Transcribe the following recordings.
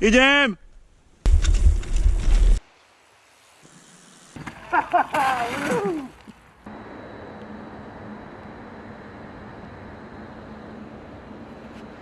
Idziemy!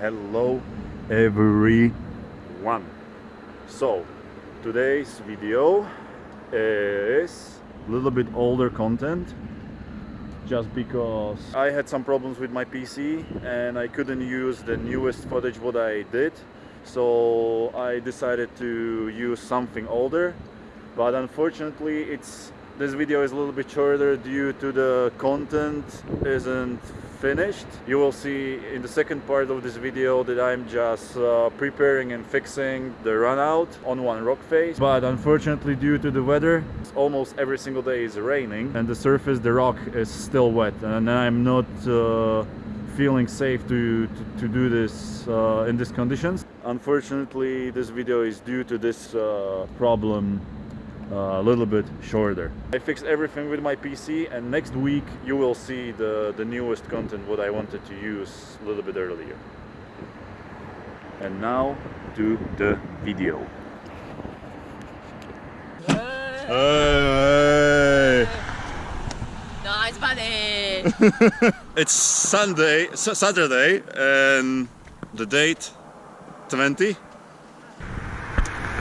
Hello everyone. So today's video is a little bit older content just because I had some problems with my PC and I couldn't use the newest footage what I did so I decided to use something older but unfortunately it's this video is a little bit shorter due to the content isn't finished. You will see in the second part of this video that I'm just uh, preparing and fixing the run out on one rock face. But unfortunately due to the weather almost every single day is raining and the surface the rock is still wet. And I'm not uh, feeling safe to, to, to do this uh, in these conditions unfortunately this video is due to this uh, problem uh, a little bit shorter. I fixed everything with my PC and next week you will see the, the newest content what I wanted to use a little bit earlier. And now to the video. Hey. It's Sunday, Saturday and the date 20.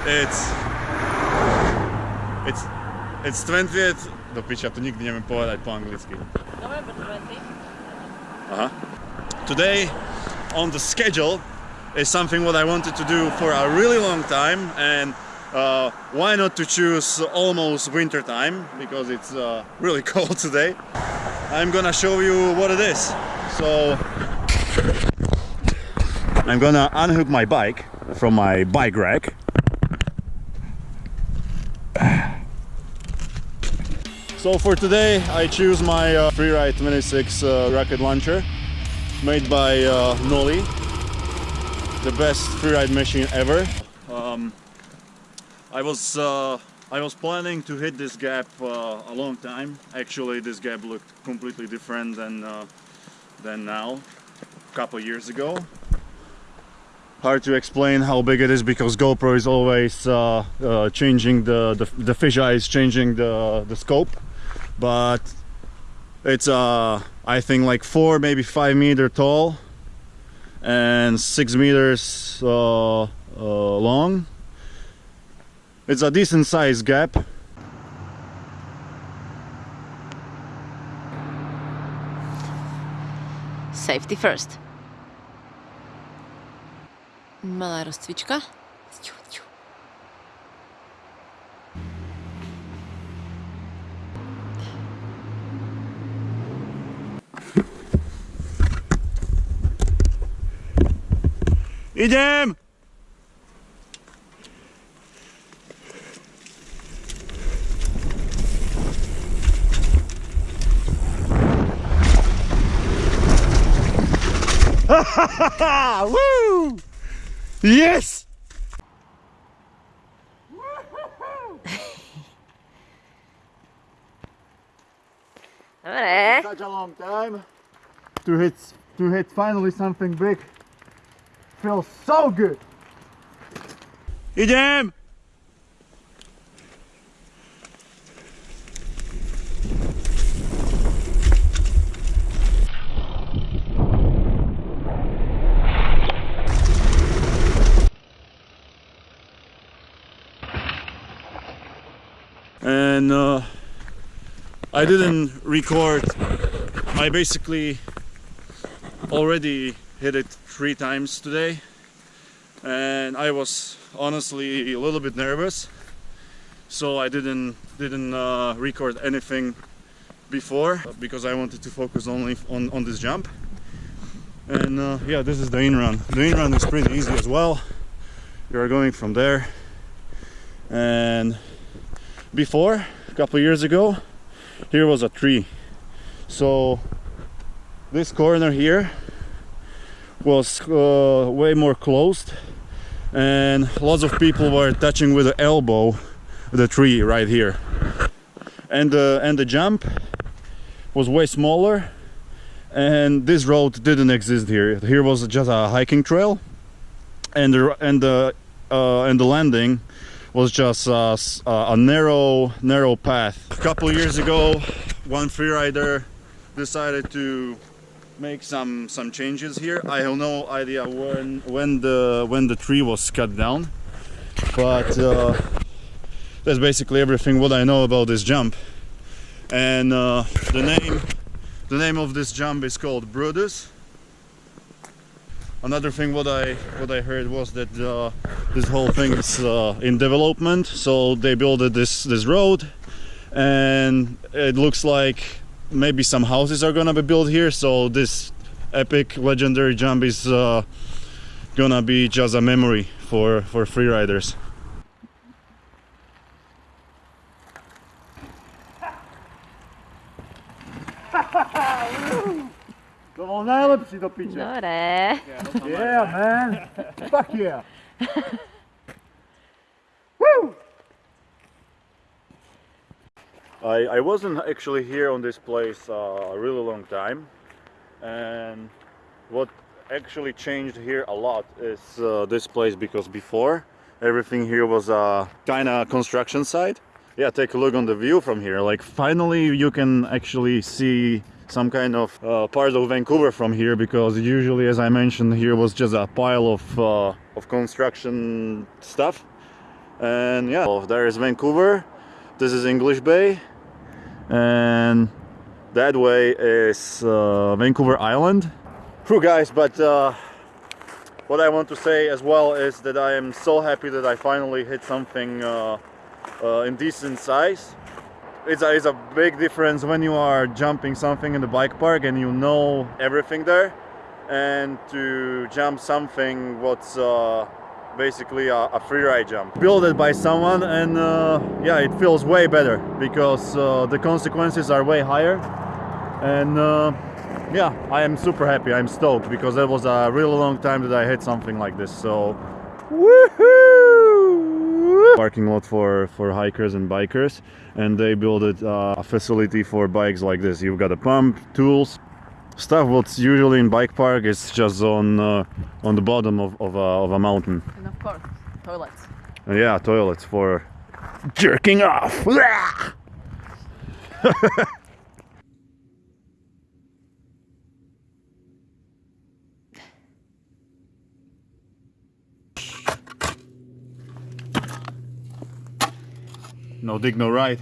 It's It's it's 20th do picia, to nigdy nie wiem povedať po anglicky. November 20. Uh-huh. Today on the schedule is something what I wanted to do for a really long time and uh, why not to choose almost winter time because it's uh, really cold today. I'm gonna show you what it is. So I'm gonna unhook my bike from my bike rack So for today I choose my uh, Freeride 26 uh, rocket launcher made by uh, Noli. The best freeride machine ever. Um, I was uh, I was planning to hit this gap uh, a long time. Actually this gap looked completely different than uh, than now, a couple years ago. Hard to explain how big it is because GoPro is always uh, uh, changing the, the the fisheye is changing the the scope but it's uh I think like four maybe five meter tall and six meters uh, uh, long it's a decent size gap Safety first. Mala rozcvička. Ciu, Woo! Yes! Dobre. Such a long time to hit to hit finally something big. Feels so good. Idem! And uh, I didn't record. I basically already hit it three times today. And I was honestly a little bit nervous. So I didn't didn't uh, record anything before because I wanted to focus only on, on this jump. And uh, yeah this is the in run. The in run is pretty easy as well. You are going from there. And before a couple years ago here was a tree. So this corner here was uh, way more closed and lots of people were touching with the elbow the tree right here. And the and the jump was way smaller and this road didn't exist here. Here was just a hiking trail and the and the uh, and the landing was just uh, a narrow, narrow path. A couple years ago, one freerider decided to make some some changes here. I have no idea when when the when the tree was cut down, but uh, that's basically everything what I know about this jump. And uh, the name the name of this jump is called Brutus. Another thing what I what I heard was that uh, this whole thing is uh, in development, so they built this this road, and it looks like maybe some houses are gonna be built here. So this epic legendary jump is uh, gonna be just a memory for for freeriders. To bol najlepší do piče. Dobre. Yeah, man. Fuck yeah. Woo! I, I wasn't actually here on this place uh, a really long time and what actually changed here a lot is uh, this place because before everything here was a kind of construction site yeah take a look on the view from here like finally you can actually see some kind of uh, part of Vancouver from here because usually as I mentioned here was just a pile of uh, of construction stuff and yeah well, there is Vancouver this is English Bay and that way is uh, Vancouver Island. True guys, but uh, what I want to say as well is that I am so happy that I finally hit something uh, uh, in decent size. It's a, it's a big difference when you are jumping something in the bike park and you know everything there and to jump something what's uh, basically a, a free ride jump. Built it by someone and uh, yeah it feels way better because uh, the consequences are way higher and uh, yeah I am super happy. I'm stoked because that was a really long time that I hit something like this so woohoo parking lot for for hikers and bikers and they built it uh, a facility for bikes like this. You've got a pump tools stuff what's usually in bike park is just on uh, on the bottom of, of, a, of a mountain. And of course, toilets. and yeah toilets for jerking off no dig no ride.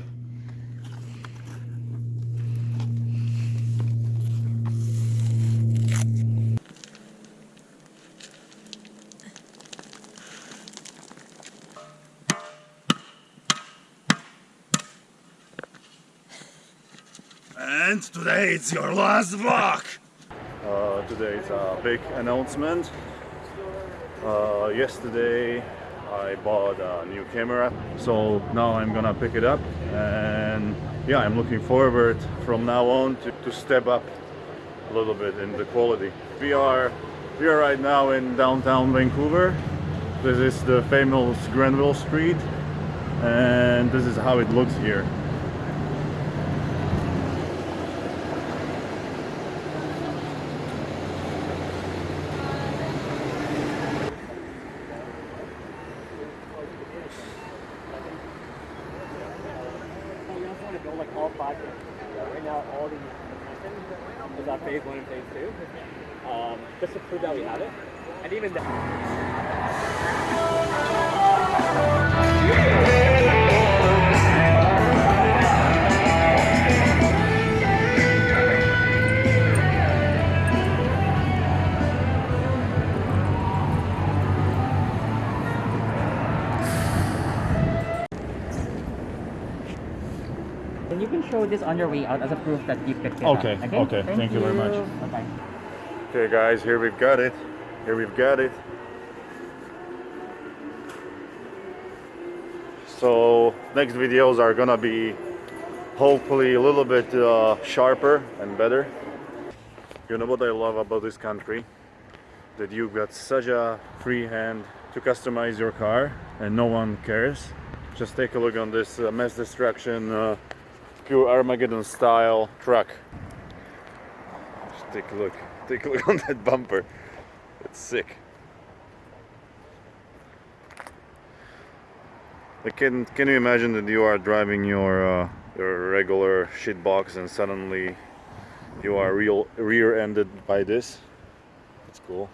And today it's your last vlog. Uh, today is a big announcement. Uh, yesterday I bought a new camera, so now I'm gonna pick it up and yeah, I'm looking forward from now on to, to step up a little bit in the quality. We are we are right now in downtown Vancouver. This is the famous Granville Street and this is how it looks here. Build like all five campuses. Right now, all the information is on phase one and phase two. Um, just to prove that we have it. And even the this on your way out as a proof that you picked it Okay, up. okay. okay. Thank you very much. Bye-bye. Okay guys, here we've got it. Here we've got it. So next videos are gonna be hopefully a little bit uh, sharper and better. You know what I love about this country? That you've got such a free hand to customize your car and no one cares. Just take a look on this uh, mass destruction, uh, pure Armageddon style truck. Just take a look. Take a look on that bumper. It's sick. Like can can you imagine that you are driving your uh, your regular shit box and suddenly you are real rear-ended by this? That's cool.